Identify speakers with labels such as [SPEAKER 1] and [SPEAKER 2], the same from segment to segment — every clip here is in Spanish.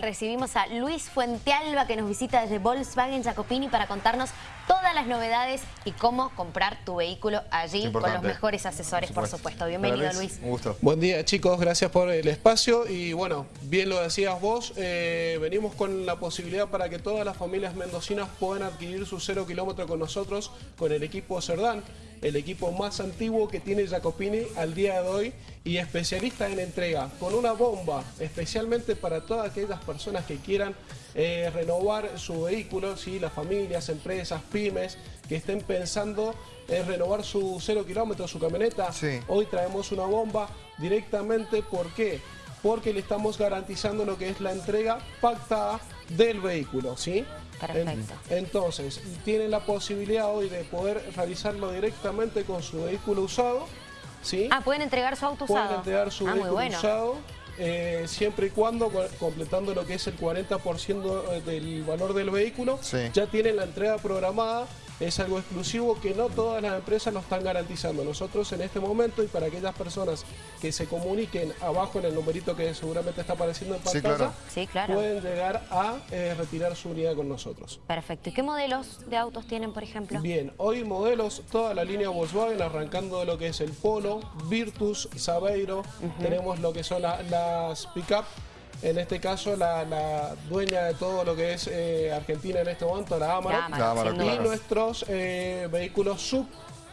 [SPEAKER 1] Recibimos a Luis Fuentealba que nos visita desde Volkswagen Jacopini para contarnos todas las novedades y cómo comprar tu vehículo allí con los mejores asesores, por supuesto. Bienvenido, Luis.
[SPEAKER 2] Un gusto.
[SPEAKER 3] Buen día, chicos. Gracias por el espacio. Y bueno, bien lo decías vos, eh, venimos con la posibilidad para que todas las familias mendocinas puedan adquirir su cero kilómetro con nosotros, con el equipo Cerdán, el equipo más antiguo que tiene Jacopini al día de hoy y especialista en entrega, con una bomba especialmente para todas aquellas personas que quieran eh, renovar su vehículo, ¿sí? las familias, empresas, pymes, que estén pensando en renovar su cero kilómetros, su camioneta. Hoy traemos una bomba directamente, ¿por qué? Porque le estamos garantizando lo que es la entrega pactada del vehículo, ¿sí?
[SPEAKER 1] Perfecto.
[SPEAKER 3] entonces, tienen la posibilidad hoy de poder realizarlo directamente con su vehículo usado, ¿sí?
[SPEAKER 1] Ah, ¿pueden entregar su auto usado?
[SPEAKER 3] Pueden entregar su ah, vehículo usado eh, siempre y cuando, completando lo que es el 40% eh, del valor del vehículo, ya tienen la entrega programada es algo exclusivo que no todas las empresas nos están garantizando. Nosotros en este momento y para aquellas personas que se comuniquen abajo en el numerito que seguramente está apareciendo en pantalla, pueden llegar a eh, retirar su unidad con nosotros.
[SPEAKER 1] Perfecto. ¿Y qué modelos de autos tienen, por ejemplo?
[SPEAKER 3] Bien, hoy modelos, toda la línea Volkswagen, arrancando de lo que es el Polo, Virtus, Sabeiro, tenemos lo que son las pick-up, en este caso la, dueña de todo lo que es eh, Argentina en este momento, la Amarok, y nuestros eh, vehículos sub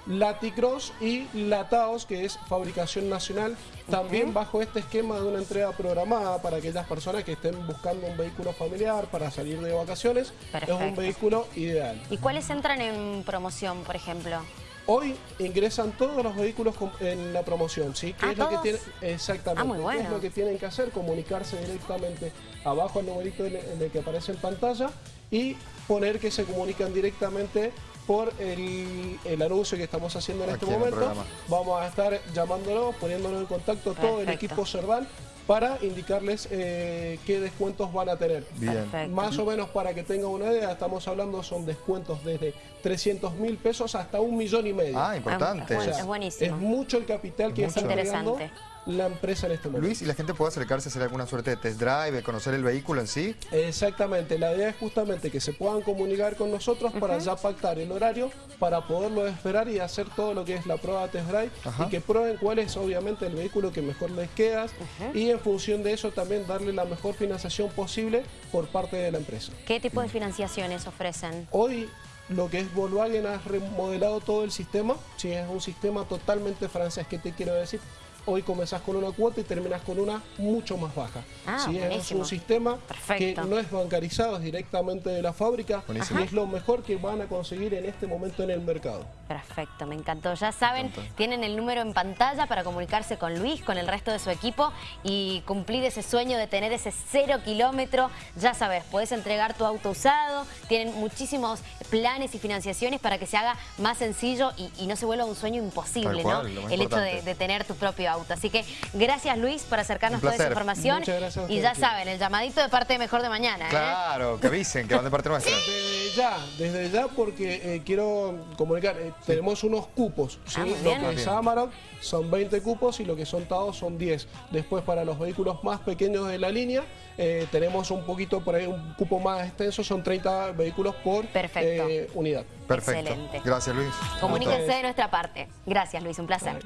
[SPEAKER 3] Laticross y Lataos, que es fabricación nacional, también bajo este esquema de una entrega programada para aquellas personas que estén buscando un vehículo familiar para salir de vacaciones, es un vehículo ideal.
[SPEAKER 1] ¿Y cuáles entran en promoción, por ejemplo?
[SPEAKER 3] Hoy ingresan todos los vehículos en la promoción, ¿sí? ¿Qué
[SPEAKER 1] ah,
[SPEAKER 3] es lo que tienen, exactamente,
[SPEAKER 1] ah,
[SPEAKER 3] ¿qué es lo que tienen que hacer? Comunicarse directamente abajo al numerito en el que aparece en pantalla y poner que se comunican directamente por el, anuncio que estamos haciendo en este momento. Vamos a estar llamándolos, poniéndonos en contacto todo el equipo Cerdán para indicarles eh, qué descuentos van a tener. Más o menos para que tengan una idea, estamos hablando son descuentos desde 300 mil pesos hasta un millón y medio.
[SPEAKER 2] Ah, importante.
[SPEAKER 1] es buenísimo.
[SPEAKER 3] Es mucho el capital que está interesante la empresa en este momento.
[SPEAKER 2] Luis, ¿y la gente puede acercarse a hacer alguna suerte de test drive, conocer el vehículo en sí?
[SPEAKER 3] Exactamente, la idea es justamente que se puedan comunicar con nosotros para ya pactar el horario, para poderlo esperar y hacer todo lo que es la prueba de test drive y que prueben cuál es obviamente el vehículo que mejor les queda y en función de eso también darle la mejor financiación posible por parte de la empresa.
[SPEAKER 1] ¿Qué tipo de financiaciones ofrecen?
[SPEAKER 3] Hoy lo que es Volkswagen ha remodelado todo el sistema, sí, es un sistema totalmente francés, ¿qué te quiero decir? Hoy comenzás con una cuota y terminas con una mucho más baja.
[SPEAKER 1] Ah,
[SPEAKER 3] es un sistema que no es bancarizado, es directamente de la fábrica y es lo mejor que van a conseguir en este momento en el mercado.
[SPEAKER 1] Perfecto, me encantó. Ya saben, tienen el número en pantalla para comunicarse con Luis, con el resto de su equipo y cumplir ese sueño de tener ese cero kilómetro. Ya sabes, puedes entregar tu auto usado, tienen muchísimos planes y financiaciones para que se haga más sencillo y, no se vuelva un sueño imposible, ¿no? El hecho de, de tener tu propio auto. Así que gracias Luis por acercarnos toda esa información. y ya saben, el llamadito de parte de Mejor de Mañana. ¿eh?
[SPEAKER 2] Claro, que avisen que van de parte nuestra.
[SPEAKER 3] Desde ya, desde ya porque eh, quiero comunicar, eh, tenemos unos cupos. ¿sí? Ah, lo que es Amarok son 20 cupos y lo que son TAO son 10. Después para los vehículos más pequeños de la línea tenemos un poquito por ahí un cupo más extenso, son 30 vehículos por unidad.
[SPEAKER 2] Perfecto. Excelente. Gracias Luis.
[SPEAKER 1] Comuníquense de nuestra parte. Gracias Luis, un placer.